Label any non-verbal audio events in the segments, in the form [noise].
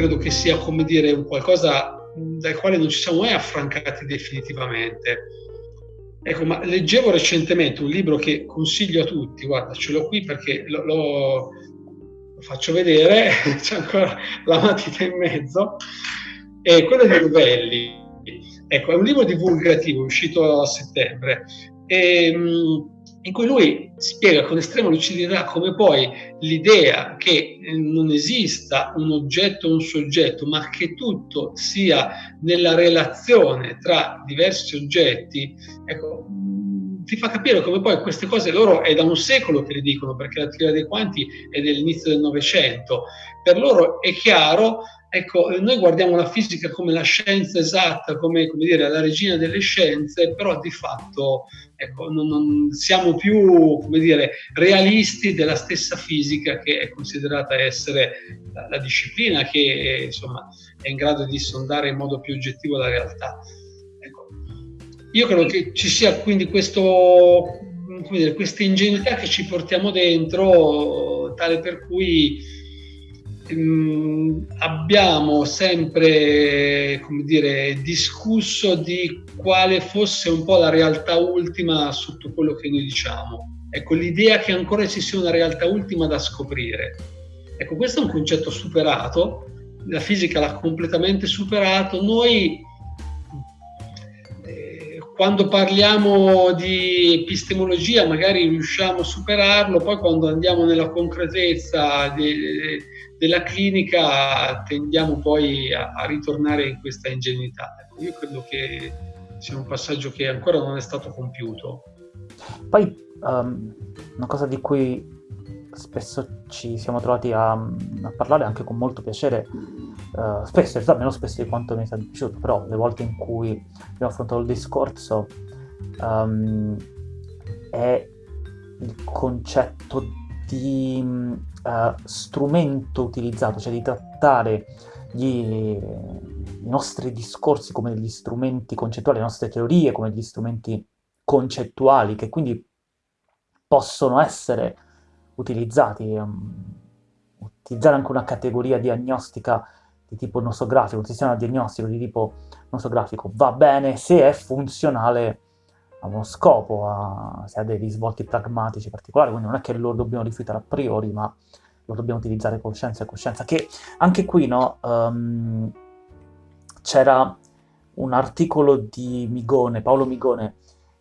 credo che sia, come dire, un qualcosa dal quale non ci siamo mai affrancati definitivamente. Ecco, ma leggevo recentemente un libro che consiglio a tutti, guarda, ce l'ho qui perché lo, lo, lo faccio vedere, [laughs] c'è ancora la matita in mezzo, è quello di Ruvelli. Ecco, è un libro divulgativo uscito a settembre. E, ehm, in cui lui spiega con estrema lucidità come poi l'idea che eh, non esista un oggetto o un soggetto, ma che tutto sia nella relazione tra diversi oggetti, ecco, ti fa capire come poi queste cose loro è da un secolo che le dicono, perché la teoria dei quanti è dell'inizio del Novecento. Per loro è chiaro Ecco, noi guardiamo la fisica come la scienza esatta, come, come dire, la regina delle scienze, però di fatto ecco, non, non siamo più dire, realisti della stessa fisica che è considerata essere la, la disciplina che insomma, è in grado di sondare in modo più oggettivo la realtà. Ecco, io credo che ci sia quindi questo, dire, questa ingenuità che ci portiamo dentro, tale per cui abbiamo sempre dire, discusso di quale fosse un po' la realtà ultima sotto quello che noi diciamo. Ecco, l'idea che ancora ci sia una realtà ultima da scoprire. Ecco, questo è un concetto superato, la fisica l'ha completamente superato. Noi quando parliamo di epistemologia magari riusciamo a superarlo, poi quando andiamo nella concretezza di, della clinica tendiamo poi a, a ritornare in questa ingenuità. Io credo che sia un passaggio che ancora non è stato compiuto. Poi um, una cosa di cui spesso ci siamo trovati a, a parlare anche con molto piacere, uh, spesso, in realtà meno spesso di quanto mi sia piaciuto, però le volte in cui abbiamo affrontato il discorso um, è il concetto di uh, strumento utilizzato, cioè di trattare gli, i nostri discorsi come degli strumenti concettuali, le nostre teorie come degli strumenti concettuali che quindi possono essere utilizzati, um, utilizzare anche una categoria diagnostica di tipo nosografico, un sistema diagnostico di tipo nosografico va bene se è funzionale a uno scopo, a, se ha dei risvolti pragmatici particolari, quindi non è che lo dobbiamo rifiutare a priori, ma lo dobbiamo utilizzare con scienza e coscienza, che anche qui no, um, c'era un articolo di Migone, Paolo Migone,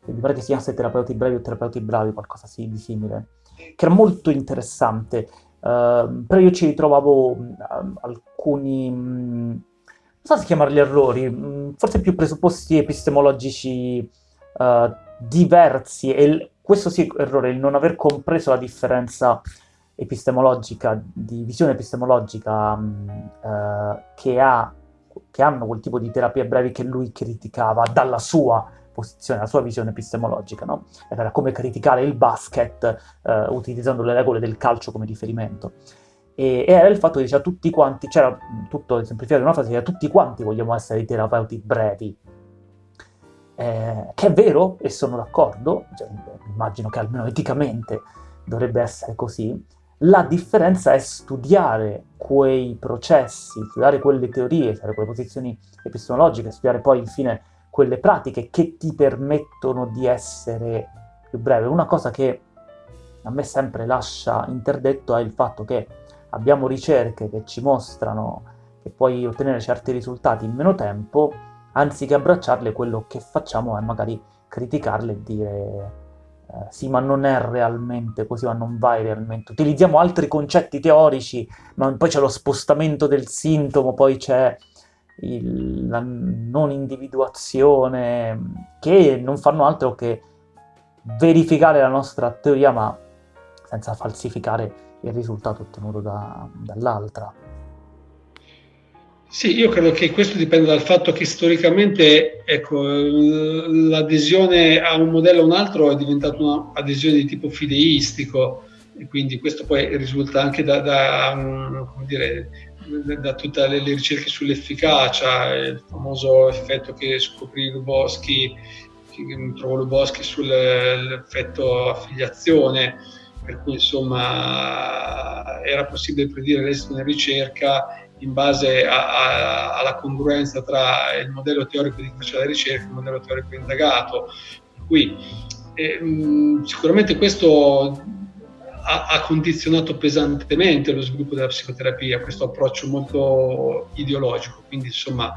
che mi pare che si chiamasse Terapeuti brevi o terapeuti bravi, qualcosa di simile, che era molto interessante, uh, però io ci ritrovavo uh, alcuni, um, non so se chiamarli errori, um, forse più presupposti epistemologici uh, diversi, e il, questo sì errore, il non aver compreso la differenza epistemologica, di visione epistemologica uh, che, ha, che hanno quel tipo di terapie brevi che lui criticava dalla sua posizione, la sua visione epistemologica, no? Era come criticare il basket uh, utilizzando le regole del calcio come riferimento. E, era il fatto che diceva tutti quanti, c'era tutto semplificato in una frase, diceva tutti quanti vogliamo essere i terapeuti brevi, eh, che è vero e sono d'accordo, cioè, immagino che almeno eticamente dovrebbe essere così, la differenza è studiare quei processi, studiare quelle teorie, studiare quelle posizioni epistemologiche, studiare poi infine quelle pratiche che ti permettono di essere più breve. Una cosa che a me sempre lascia interdetto è il fatto che abbiamo ricerche che ci mostrano che puoi ottenere certi risultati in meno tempo, anziché abbracciarle quello che facciamo è magari criticarle e dire eh, sì ma non è realmente così, ma non vai realmente. Utilizziamo altri concetti teorici, ma poi c'è lo spostamento del sintomo, poi c'è il, la non individuazione, che non fanno altro che verificare la nostra teoria, ma senza falsificare il risultato ottenuto da, dall'altra. Sì, io credo che questo dipende dal fatto che storicamente ecco, l'adesione a un modello o un altro è diventata un'adesione di tipo fideistico e quindi questo poi risulta anche da, da, dire, da tutte le, le, ricerche sull'efficacia, il famoso effetto che scoprì Luboschi, che trovò Luboschi sull'effetto affiliazione, per cui insomma era possibile predire l'esito della ricerca in base a, a, alla congruenza tra il modello teorico di faccia della ricerca e il modello teorico indagato. Per cui eh, sicuramente questo ha, ha, condizionato pesantemente lo sviluppo della psicoterapia, questo approccio molto ideologico, quindi insomma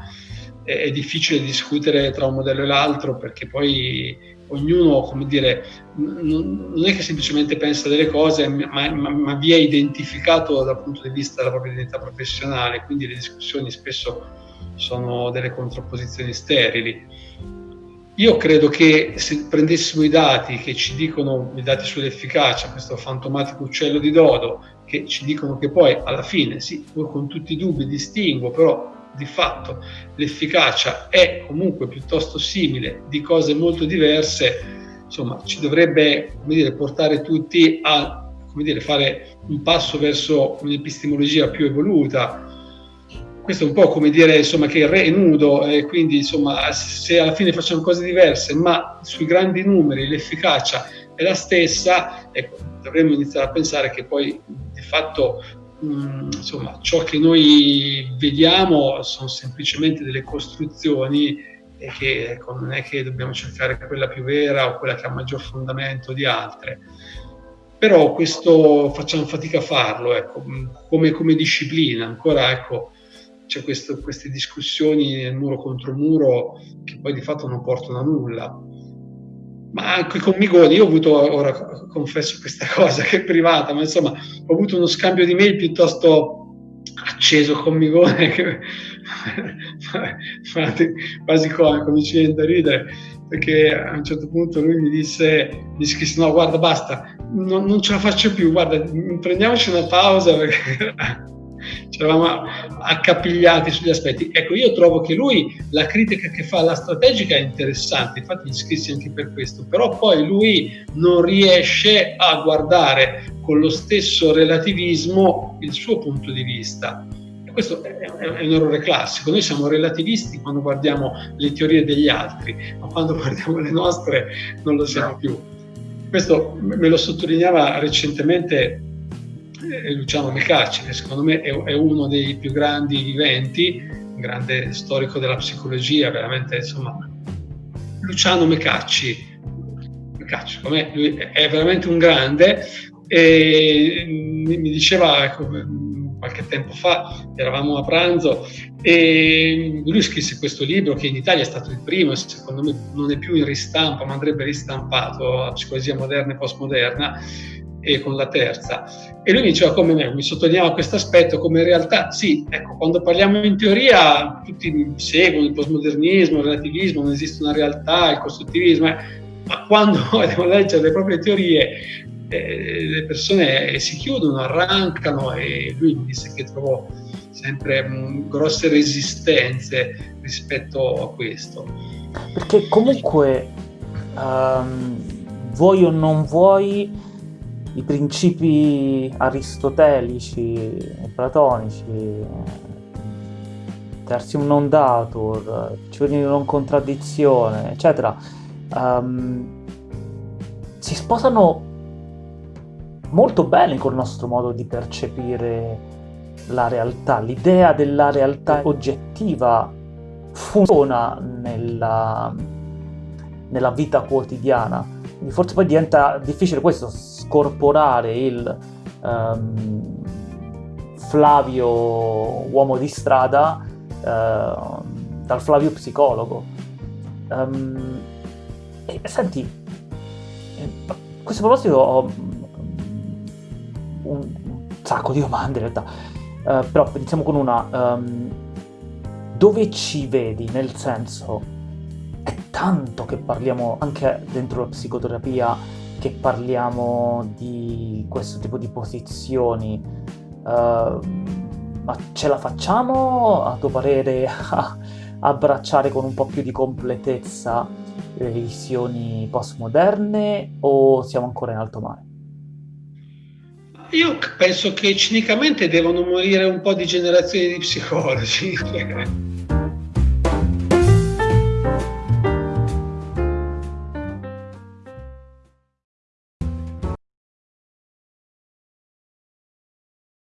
è, è difficile discutere tra un modello e l'altro perché poi ognuno, come dire, non è che semplicemente pensa delle cose, ma, ma, ma, vi è identificato dal punto di vista della propria identità professionale, quindi le discussioni spesso sono delle contrapposizioni sterili. Io credo che se prendessimo i dati che ci dicono, i dati sull'efficacia, questo fantomatico uccello di dodo, che ci dicono che poi alla fine, sì, pur con tutti i dubbi distingo, però di fatto l'efficacia è comunque piuttosto simile di cose molto diverse, insomma ci dovrebbe dire, portare tutti a dire, fare un passo verso un'epistemologia più evoluta. Questo è un po' come dire insomma, che il re è nudo e quindi insomma, se alla fine facciamo cose diverse, ma sui grandi numeri l'efficacia è la stessa, ecco, dovremmo iniziare a pensare che poi di fatto Mm, insomma, ciò che noi vediamo sono semplicemente delle costruzioni e che ecco, non è che dobbiamo cercare quella più vera o quella che ha maggior fondamento di altre. Però questo facciamo fatica a farlo, ecco, mm, come, come, disciplina. Ancora ecco, c'è questo, queste discussioni muro contro muro che poi di fatto non portano a nulla ma anche con Migoni, io ho avuto, ora confesso questa [laughs] cosa che è privata, ma insomma ho avuto uno scambio di mail piuttosto acceso con Migone, [laughs] che quasi comico, mi ci viene da ridere, perché a un certo punto lui mi disse, mi scrisse no guarda basta, non, non ce la faccio più, guarda prendiamoci una pausa perché ci eravamo accapigliati sugli aspetti. Ecco, io trovo che lui, la critica che fa alla strategica è interessante, infatti gli scrissi anche per questo, però poi lui non riesce a guardare con lo stesso relativismo il suo punto di vista. Questo è un errore classico, noi siamo relativisti quando guardiamo le teorie degli altri, ma quando guardiamo le nostre non lo siamo più. Questo me lo sottolineava recentemente Luciano Mecacci, che secondo me è, uno dei più grandi viventi, un grande storico della psicologia, veramente insomma. Luciano Mecacci, Mecacci me, lui è veramente un grande e mi, mi diceva ecco, qualche tempo fa, eravamo a pranzo e lui scrisse questo libro che in Italia è stato il primo e secondo me non è più in ristampa ma andrebbe ristampato, la psicologia moderna e postmoderna e con la terza. E lui diceva come me, mi sottolineava questo aspetto come in realtà sì, ecco, quando parliamo in teoria tutti seguono il postmodernismo, il relativismo, non esiste una realtà, il costruttivismo, eh, ma quando [laughs] devono leggere le proprie teorie eh, le persone si chiudono, arrancano e lui mi disse che trovò sempre mh, mm, grosse resistenze rispetto a questo. Perché comunque um, vuoi o non vuoi i principi aristotelici, platonici, tertium non datur, di non contraddizione, eccetera, um, si sposano molto bene col nostro modo di percepire la realtà. L'idea della realtà oggettiva funziona nella, nella vita quotidiana. Forse poi diventa difficile questo, scorporare il um, Flavio uomo di strada uh, dal Flavio psicologo. Um, e, senti, a questo proposito ho un sacco di domande in realtà, uh, però iniziamo con una. Um, dove ci vedi? Nel senso, è tanto che parliamo anche dentro la psicoterapia che parliamo di questo tipo di posizioni, uh, ma ce la facciamo a tuo parere a abbracciare con un po' più di completezza le visioni postmoderne o siamo ancora in alto mare? Io penso che cinicamente devono morire un po' di generazioni di psicologi. [laughs]